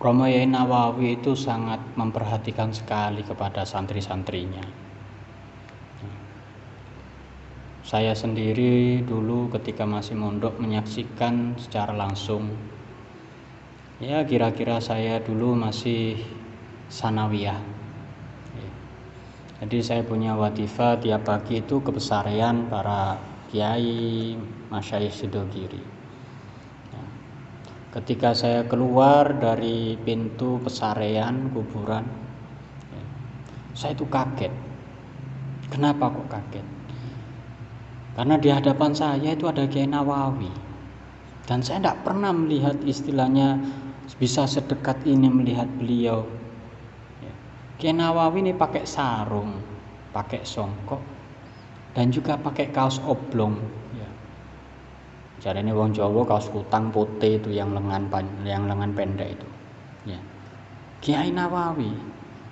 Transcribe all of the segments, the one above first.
Romo Yai Nawawi itu sangat memperhatikan sekali kepada santri-santrinya. Saya sendiri dulu ketika masih mondok menyaksikan secara langsung. Ya kira-kira saya dulu masih sanawiyah. Jadi saya punya wadifa tiap pagi itu kebesarian para kiai, masyayikh Sidogiri ketika saya keluar dari pintu pesarean kuburan ya, saya itu kaget. Kenapa kok kaget? Karena di hadapan saya itu ada Kiai Nawawi. Dan saya tidak pernah melihat istilahnya bisa sedekat ini melihat beliau. Ya. Kiai Nawawi ini pakai sarung pakai songkok dan juga pakai kaos oblong jadi ini wong Jawa kaos kutang putih itu yang lengan yang lengan pendek itu. Ya. Kiai Nawawi.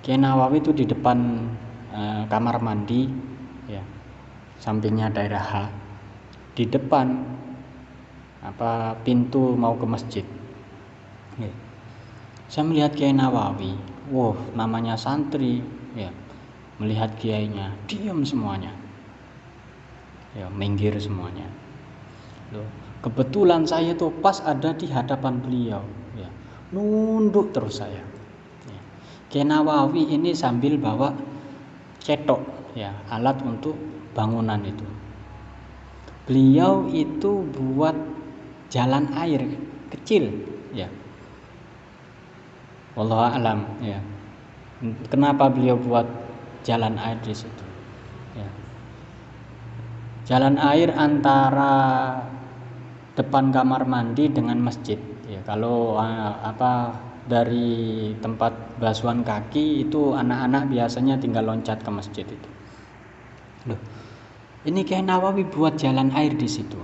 Kiai Nawawi itu di depan uh, kamar mandi ya. Sampingnya daerah H. Di depan apa pintu mau ke masjid. Ya. Saya melihat Kiai Nawawi. Wow, namanya santri ya. Melihat kiainya, diam semuanya. Ya, minggir semuanya Kebetulan saya itu pas ada di hadapan beliau. Ya. Nunduk terus saya. Ya. Kenawawi ini sambil bawa cetok, ya, alat untuk bangunan itu. Beliau itu buat jalan air kecil, ya. Allah alam, ya. Kenapa beliau buat jalan air di situ? Ya. Jalan air antara depan kamar mandi dengan masjid. Ya kalau uh, apa dari tempat basuhan kaki itu anak-anak biasanya tinggal loncat ke masjid itu. Loh. Ini kayak Nawawi buat jalan air di situ.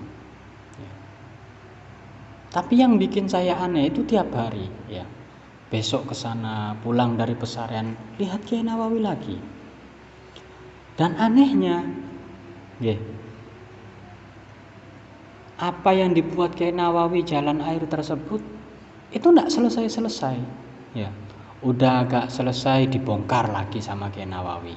Ya. tapi yang bikin saya aneh itu tiap hari ya. Besok ke sana pulang dari pesarian lihat Kiai Nawawi lagi. Dan anehnya ya apa yang dibuat Kiai Nawawi jalan air tersebut itu tidak selesai-selesai. Ya udah agak selesai dibongkar lagi sama Kiai Nawawi.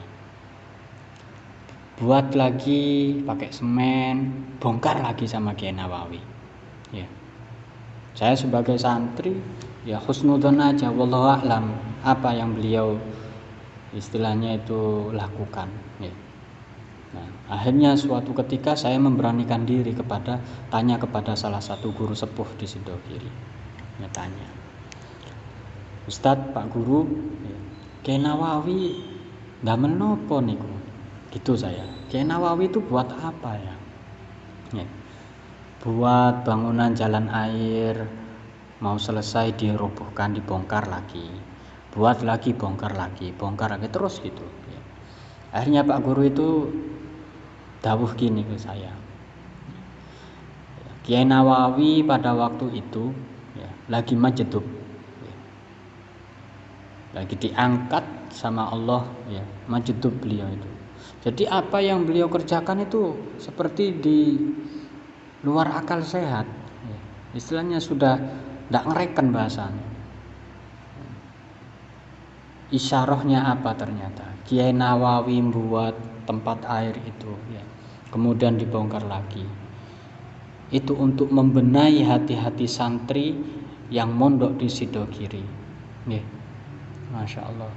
Buat lagi pakai semen bongkar lagi sama Kiai Nawawi. Ya. Saya sebagai santri ya husnudon aja wallahu a'lam apa yang beliau istilahnya itu lakukan. Ya Nah, akhirnya suatu ketika saya memberanikan diri kepada tanya kepada salah satu guru sepuh di Sidogiri. Ya, tanya, Ustadz Pak Guru, ya, Nawawi nggak menopo niku. Gitu saya. Kiai Nawawi itu buat apa ya? ya? Buat bangunan jalan air mau selesai dirobohkan dibongkar lagi buat lagi bongkar lagi bongkar lagi terus gitu ya. akhirnya Pak Guru itu dawuh gini ke saya Kiai Nawawi pada waktu itu ya, lagi majedub ya. lagi diangkat sama Allah ya majedub beliau itu jadi apa yang beliau kerjakan itu seperti di luar akal sehat ya. istilahnya sudah tidak ngereken bahasanya isyarahnya apa ternyata? Kiai Nawawi membuat tempat air itu ya. Kemudian dibongkar lagi. Itu untuk membenahi hati-hati santri yang mondok di Sidogiri nih Masya Allah.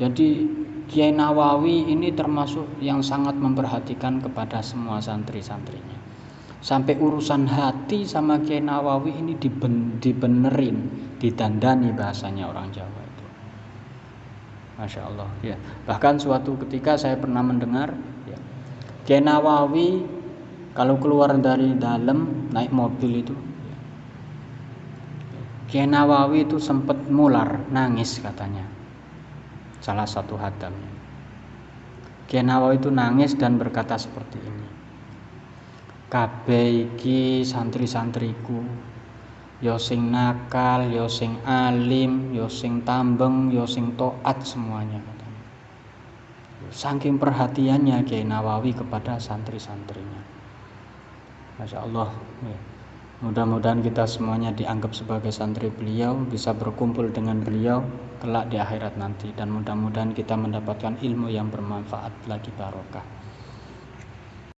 Jadi Kiai Nawawi ini termasuk yang sangat memperhatikan kepada semua santri-santrinya. Sampai urusan hati sama Kiai Nawawi ini diben, dibenerin ditandani bahasanya orang Jawa Masya Allah ya. Bahkan suatu ketika saya pernah mendengar Kiai Nawawi kalau keluar dari dalam naik mobil itu Kiai Nawawi itu sempat mular nangis katanya. Salah satu hadamnya. Kiai itu nangis dan berkata seperti ini kabeh iki santri-santriku yo sing nakal yo sing alim yo sing tambeng yo sing toat semuanya saking perhatiannya Kiai Nawawi kepada santri-santrinya Masya Allah ya. Mudah-mudahan kita semuanya dianggap sebagai santri beliau, bisa berkumpul dengan beliau kelak di akhirat nanti dan mudah-mudahan kita mendapatkan ilmu yang bermanfaat lagi barokah.